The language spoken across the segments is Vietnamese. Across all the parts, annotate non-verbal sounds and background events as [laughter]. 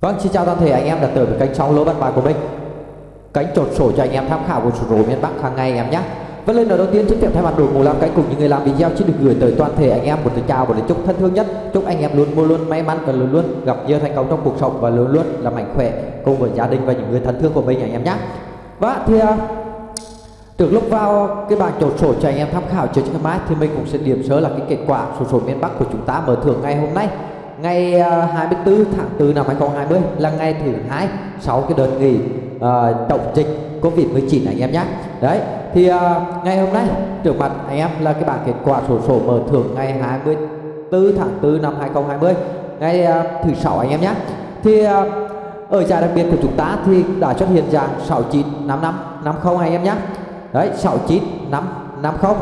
Vâng, xin chào toàn thể anh em đã tới với kênh sóng lô văn bài của mình. Kênh trột sổ cho anh em tham khảo của sổ số miền Bắc hàng ngày em nhé. Và lên đầu tiên trước tiên thay mặt đội ngũ làm kênh cùng những người làm video xin được gửi tới toàn thể anh em một lời chào và lời chúc thân thương nhất. Chúc anh em luôn luôn luôn may mắn và luôn luôn gặp nhiều thành công trong cuộc sống và luôn luôn là mạnh khỏe cùng với gia đình và những người thân thương của mình anh em nhé. Và thì à, Trước lúc vào cái bảng chốt sổ cho anh em tham khảo cho ngày mai thì mình cũng sẽ điểm sơ là cái kết quả sổ số miền Bắc của chúng ta mở thưởng ngày hôm nay ngày à, 24 tháng 4 năm 2020 là ngày thứ hai sau cái đợt nghỉ à, uh, tổng dịch Covid-19 anh em nhé. Đấy, thì uh, ngày hôm nay trước mặt anh em là cái bảng kết quả sổ sổ mở thưởng ngày 24 tháng 4 năm 2020 ngày uh, thứ sáu anh em nhé. Thì uh, ở giải đặc biệt của chúng ta thì đã xuất hiện dạng 6955 50 anh em nhé. Đấy, 69550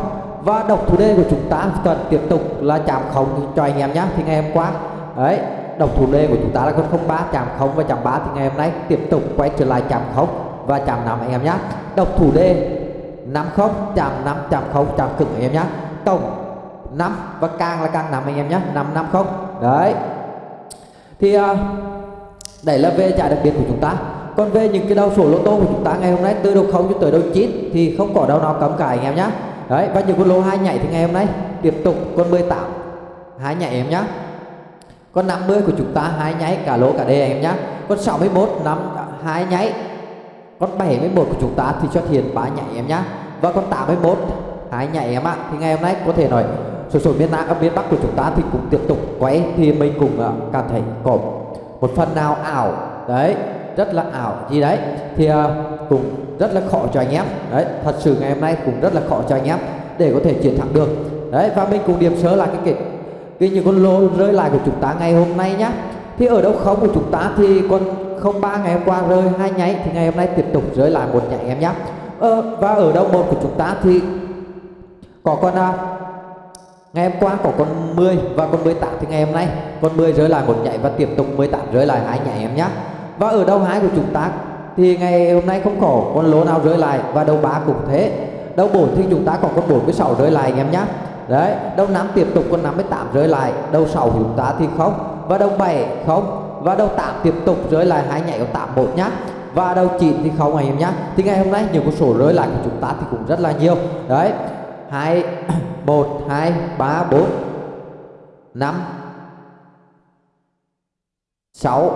và độc thủ đề của chúng ta cần tiếp tục là chạm không cho anh em nhé. Thì ngày hôm qua đấy độc thủ d của chúng ta là con 03 chạm không và chạm ba thì ngày hôm nay tiếp tục quay trở lại chạm không và chạm năm anh em nhé độc thủ d năm không chạm năm chạm không chạm cực anh em nhé tổng năm và càng là càng năm anh em nhé 550 đấy. Thì à, uh, đây là về trả đặc biệt của chúng ta. Còn về những cái đầu sổ lô tô của chúng ta ngày hôm nay từ đầu không cho tới đầu chín thì không có đâu nào cấm cả anh em nhé đấy và những con lô hai nhảy thì ngày hôm nay tiếp tục con 18 hai nhảy em nhé con 50 của chúng ta hai nháy cả lỗ cả đề anh em nhé con 61 năm hai nháy. Con 71 của chúng ta thì xuất hiện ba nhảy em nhé và con 81 hai nhảy em ạ. Thì ngày hôm nay có thể nói sổ sổ miền Nam ở miền Bắc của chúng ta thì cũng tiếp tục quay. Thì mình cũng uh, cảm thấy có một phần nào ảo. Đấy rất là ảo. Gì đấy? Thì uh, cũng rất là khó cho anh em. Đấy thật sự ngày hôm nay cũng rất là khó cho anh em để có thể chiến thắng được. Đấy và mình cùng điểm sớ là cái kết cái những con lô rơi lại của chúng ta ngày hôm nay nhá. Thì ở đâu không của chúng ta thì con không ba ngày hôm qua rơi hai nháy thì ngày hôm nay tiếp tục rơi lại một nhảy em nhé ờ, và ở đâu một của chúng ta thì có con à, ngày hôm qua có con 10 và con 18 thì ngày hôm nay con 10 rơi lại một nhảy và tiếp tục 18 rơi lại hai nhảy em nhé và ở đâu hai của chúng ta thì ngày hôm nay không có con lô nào rơi lại và đầu ba cũng thế. Đầu bốn thì chúng ta có con 46 rơi lại anh em nhé đấy đầu năm tiếp tục con 58 rơi lại. Đầu 6 của chúng ta thì không. Và đầu 7 không. Và đầu 8 tiếp tục rơi lại hai nhảy của 81 nhá. Và đầu 9 thì không anh em nhá. Thì ngày hôm nay nhiều con số rơi lại của chúng ta thì cũng rất là nhiều. Đấy 2 1 2 3 4 5 6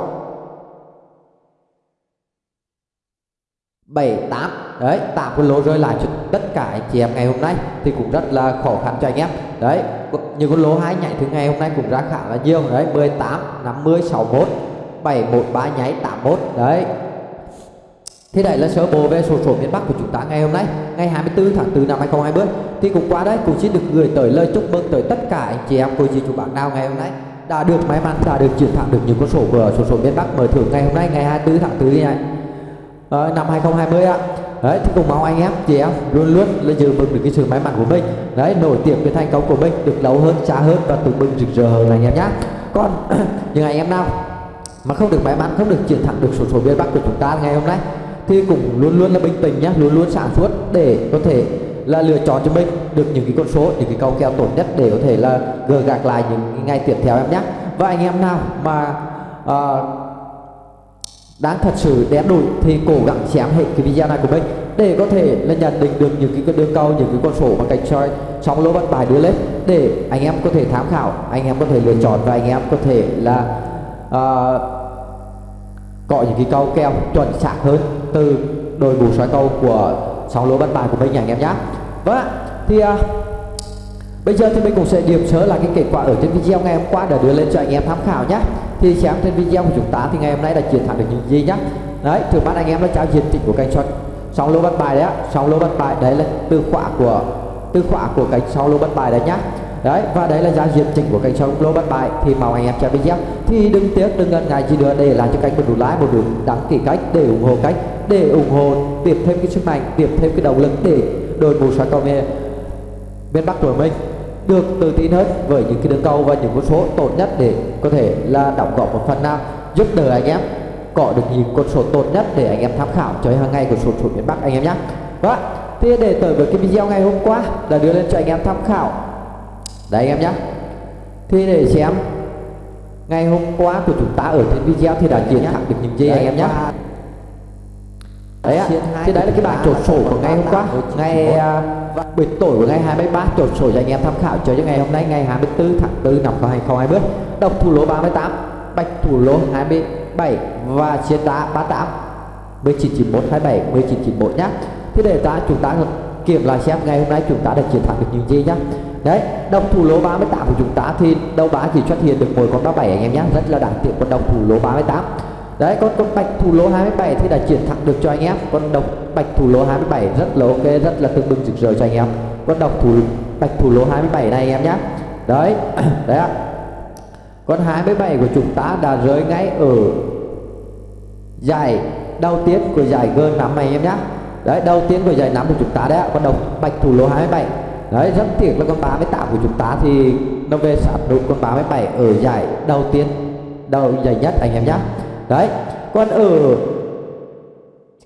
7 8 đấy tạo con lỗ rơi lại cho tất cả anh chị em ngày hôm nay thì cũng rất là khó khăn cho anh em. Đấy như con lỗ hai nhảy thứ ngày hôm nay cũng ra khá là nhiều. Đấy 18 50 61 713 nháy 81 đấy. Thì đây là sơ bộ về sổ số miền Bắc của chúng ta ngày hôm nay. Ngày 24 tháng 4 năm 2020 Thì cũng qua đấy cũng xin được gửi tới lời chúc mừng tới tất cả anh chị em cô dì chú bạn nào ngày hôm nay Đã được may mắn, đã được chiến thắng được những con sổ của sổ số miền Bắc mở thưởng ngày hôm nay ngày 24 tháng 4 này. À, năm 2020 ạ đấy thì cùng mong anh em chị em luôn luôn là giữ vững được cái sự may mắn của mình. Đấy nổi tiếng cái thành công của mình được lâu hơn xa hơn và tự mình rực rỡ hơn anh em nhé còn [clears throat] những anh em nào mà không được may mắn không được chiến thắng được số số biên bắc của chúng ta ngày hôm nay thì cũng luôn luôn là bình tĩnh nhé luôn luôn sản xuất để có thể là lựa chọn cho mình được những cái con số những cái câu kèo tốt nhất để có thể là gỡ gạc lại những ngày tiếp theo em nhé và anh em nào mà uh, đang thật sự đen đủi thì cố gắng xem hết cái video này của mình để có thể là nhận định được những cái đường cầu những cái con số mà cạnh soi trong lô văn bài đưa lên để anh em có thể tham khảo anh em có thể lựa chọn và anh em có thể là uh, có những cái câu kèo chuẩn xác hơn từ đội ngũ soi câu của sóng lô văn bài của mình anh em nhé vâng thì uh, bây giờ thì mình cũng sẽ điểm sớ lại cái kết quả ở trên video. Ngày hôm qua để đưa lên cho anh em tham khảo nhé thì xem trên video của chúng ta thì ngày hôm nay đã chiến thắng được những gì nhá. Đấy, thử mắt anh em đã trao diện tích của kênh shot song lô bắt bài đấy á song lô bắt bài, đấy là từ khóa của, từ khóa của kênh song lô bắt bài đấy nhá. Đấy, và đấy là giá diện tích của kênh song lô bắt bài thì mong anh em xem video. Thì đừng tiếc, đừng ngần ngại gì nữa. Để làm cho kênh một đủ lái một đủ đăng ký cách để ủng hộ cách để ủng hộ, tiếp thêm cái sức mạnh, tiếp thêm cái động lực để đội ngũ xoáy cầu miền bắc của mình được tự tin hơn với những cái đường cầu và những con số tốt nhất để có thể là đóng góp một phần nào giúp đỡ anh em có được những con số tốt nhất để anh em tham khảo cho hàng ngày của số số miền Bắc anh em nhé. Vâng, thì để tới với cái video ngày hôm qua đã đưa lên cho anh em tham khảo. Đấy anh em nhé. Thì để xem ngày hôm qua của chúng ta ở trên video thì đã chiến thắng được những gì anh em nhé đấy ạ. Thì đấy là cái bảng chốt sổ của ngày hôm qua. ngày uh, buổi tối của ngày 23 chốt sổ cho anh em tham khảo. Cho cho ngày hôm nay ngày 24 tháng 4 năm 2020 độc thủ lô 38 bạch thủ lô 27 và chiến đá 38 1991 27 1991 nhá. Thế để ta chúng ta kiểm lại xem ngày hôm nay chúng ta đã chiến thắng được những gì nhá. Đấy đồng thủ lô 38 của chúng ta thì đâu bá chỉ xuất hiện được mỗi con 37 anh em nhé rất là đáng tiếc con đồng thủ lô 38 đấy, con con bạch thủ lỗ 27 thì đã chuyển thẳng được cho anh em. Con độc bạch thủ lỗ 27 rất là ok, rất là tương bừng rực rỡ cho anh em. Con độc thủ bạch thủ lỗ 27 này, anh em nhé đấy [coughs] đấy ạ. Con 27 của chúng ta đã rơi ngay ở giải đầu tiên của giải G5 này, anh em nhé đấy, đầu tiên của giải 5 của chúng ta đấy ạ, con độc bạch thủ lỗ 27 đấy, rất tiếc là con 38 của chúng ta thì nó về sát nút con 37 ở giải đầu tiên, đầu giải nhất, anh em nhé đấy, còn ở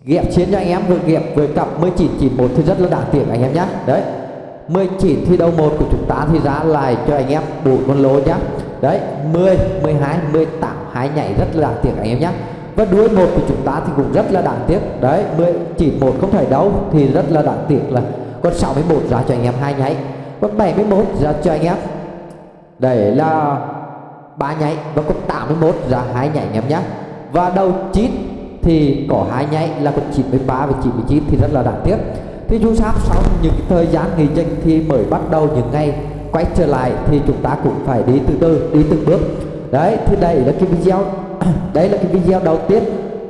ghẹp chiến cho anh em vừa ghẹp với cặp 1991 thì rất là đáng tiền anh em nhé đấy 19 thi đấu một của chúng ta thì giá lại cho anh em bốn con lô nhá. Đấy 10 12 18 hai nhảy rất là đáng tiền anh em nhé và đuôi một của chúng ta thì cũng rất là đáng tiếc. Đấy 19 một không thể đấu thì rất là đáng tiếc là con 61 ra cho anh em hai nháy con 71 ra cho anh em, đấy là ba nháy và con 81 ra hai nhảy anh em nhé và đầu 9 thì có hai nháy là con 93 và 99 thì rất là đáng tiếc. Thì chú sắp sau những thời gian nghỉ dịch thì mới bắt đầu những ngày quay trở lại thì chúng ta cũng phải đi từ từ, đi từng bước. Đấy, thì đây là cái video [clears throat] đấy là cái video đầu tiên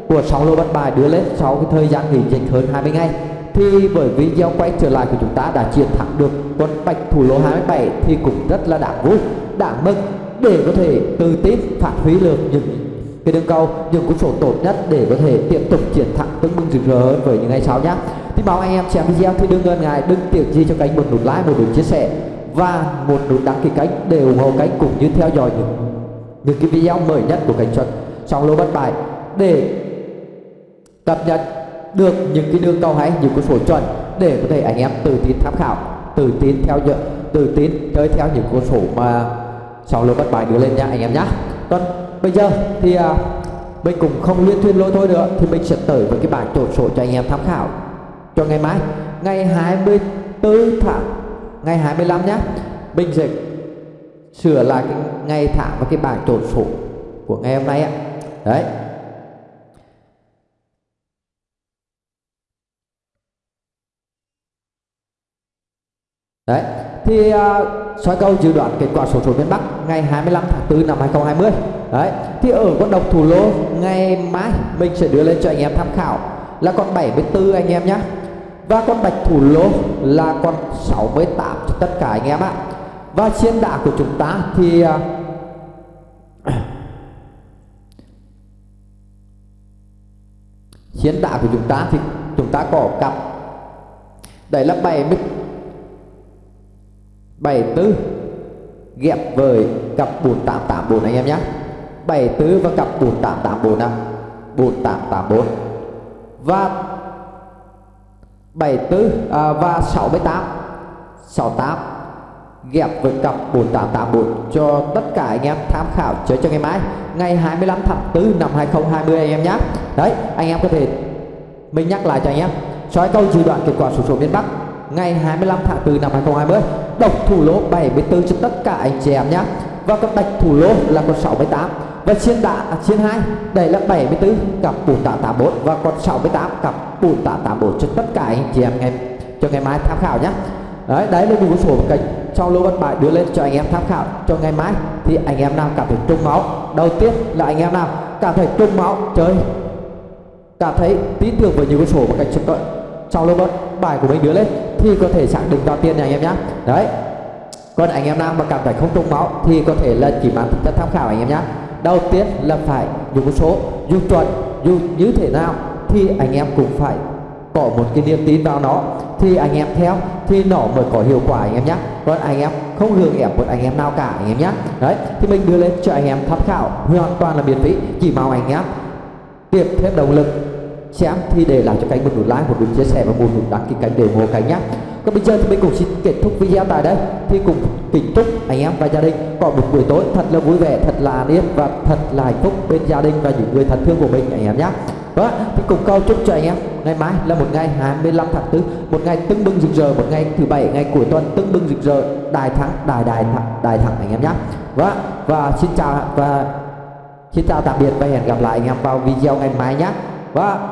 của 6 lô bắt bài đưa lên sau cái thời gian nghỉ dịch hơn 20 ngày. Thì bởi video quay trở lại của chúng ta đã chiến thắng được con bạch thủ lô 27 thì cũng rất là đáng vui, đáng mừng để có thể tự tin phát huy được những cái đường cầu những cũng số tốt nhất để có thể tiếp tục chiến thắng tương bừng rực rỡ hơn với những ngày sau nhé thì báo anh em xem video thì đừng ngần ngại đừng tiếc gì cho kênh một nút like một nút chia sẻ và một nút đăng ký kênh để ủng hộ kênh cũng như theo dõi những những cái video mới nhất của kênh chuẩn trong lô bất bại để cập nhật được những cái đường cầu hay, những cái số chuẩn để có thể anh em tự tin tham khảo, tự tin theo dõi, tự tin chơi theo những con số mà sau lô bất bại đưa lên nha anh em nhé còn bây giờ thì à, mình cũng không liên thuyên lôi thôi nữa thì mình sẽ tới với cái bảng chốt số cho anh em tham khảo. Cho ngày mai ngày 24 tháng ngày 25 nhé mình sẽ sửa lại cái ngày tháng và cái bảng chốt số của ngày hôm nay ạ. Đấy. Đấy, thì uh, soi cầu dự đoán kết quả số số miền Bắc ngày 25 tháng 4 năm 2020. Đấy, thì ở con độc thủ lô ngày mai mình sẽ đưa lên cho anh em tham khảo là con 74 anh em nhé. Và con bạch thủ lô là con 68 cho tất cả anh em ạ. Và chiến đá của chúng ta thì à, [clears throat] uh, chiến đá của chúng ta thì chúng ta có cặp đấy là 70 74 ghép với cặp 4884 anh em nhé. 74 và cặp 4884 nào. 4884 và 74 à, và 68 68 ghép với cặp 4884 cho tất cả anh em tham khảo chơi cho ngày mai. Ngày 25 tháng 4 năm 2020 anh em nhé. Đấy anh em có thể mình nhắc lại cho anh em. Soi câu dự đoạn kết quả số số miền Bắc ngày 25 tháng 4 năm 2020 độc thủ lô 74 cho tất cả anh chị em nhé. Và con bạch thủ lô là con 68 và chiên đá à, chiên 2 đây là 74 cặp 4884 và con 68 cặp 4884 cho tất cả anh chị em ngày cho ngày mai tham khảo nhé. Đấy đấy là những số kênh trong lô văn bài đưa lên cho anh em tham khảo. Cho ngày mai thì anh em nào cảm thấy trung máu đầu tiên là anh em nào cảm thấy trung máu chơi. Cảm thấy tin tưởng với những con số và kênh trong trong lô bài của mình đưa lên thì có thể xác định vào tiền này anh em nhé đấy còn anh em nào mà cảm thấy không trùng máu thì có thể là chỉ mang tính chất tham khảo anh em nhé đầu tiên là phải dùng số dùng chuẩn dùng như thế nào thì anh em cũng phải có một cái niềm tin vào nó thì anh em theo thì nó mới có hiệu quả anh em nhé còn anh em không hưởng ép một anh em nào cả anh em nhé đấy thì mình đưa lên cho anh em tham khảo hoàn toàn là miễn phí chỉ mong anh em tiếp thêm động lực xem thì để lại cho kênh một nút like một nút chia sẻ và một nút đăng ký kênh để ủng hộ kênh nhé còn bây giờ thì mình cũng xin kết thúc video tại đây. Thì cùng kính chúc anh em và gia đình có một buổi tối thật là vui vẻ, thật là an yên và thật là hạnh phúc bên gia đình và những người thân thương của mình anh em nhé đó vâng thì cùng câu chúc cho anh em ngày mai là một ngày 25 tháng 4 một ngày tưng bừng rực rỡ, một ngày thứ bảy, ngày cuối tuần tưng bừng rực rỡ, đại thắng, đại đại thắng đại thắng anh em nhé và vâng và xin chào và xin chào tạm biệt và hẹn gặp lại anh em vào video ngày mai nhé và vâng